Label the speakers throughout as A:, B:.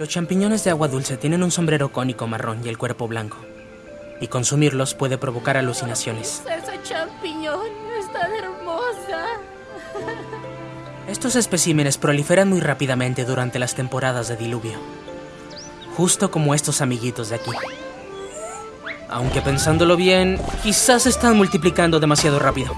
A: Los champiñones de agua dulce tienen un sombrero cónico marrón y el cuerpo blanco. Y consumirlos puede provocar alucinaciones.
B: Esa champiñón es tan hermosa.
A: Estos especímenes proliferan muy rápidamente durante las temporadas de diluvio. Justo como estos amiguitos de aquí. Aunque pensándolo bien, quizás se están multiplicando demasiado rápido.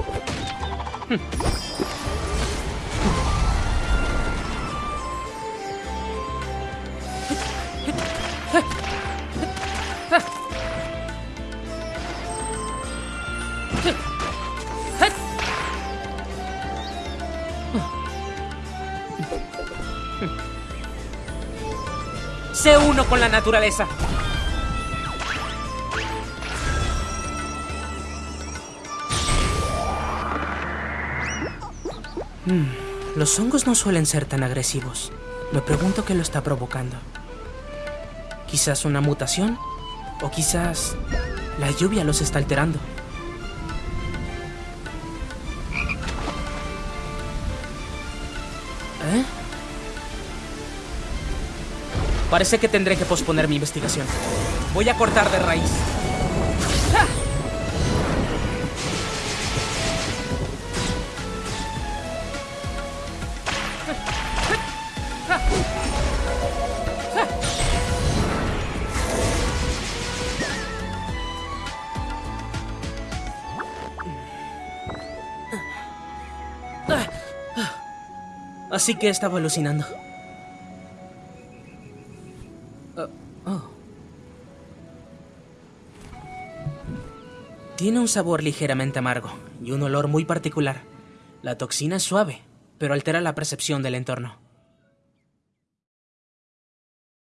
A: Sé uno con la naturaleza. Mm, los hongos no suelen ser tan agresivos. Me pregunto qué lo está provocando. Quizás una mutación o quizás la lluvia los está alterando. ¿Eh? Parece que tendré que posponer mi investigación. Voy a cortar de raíz. ¡Ah! Así que estaba alucinando. Oh, oh. Tiene un sabor ligeramente amargo y un olor muy particular. La toxina es suave, pero altera la percepción del entorno.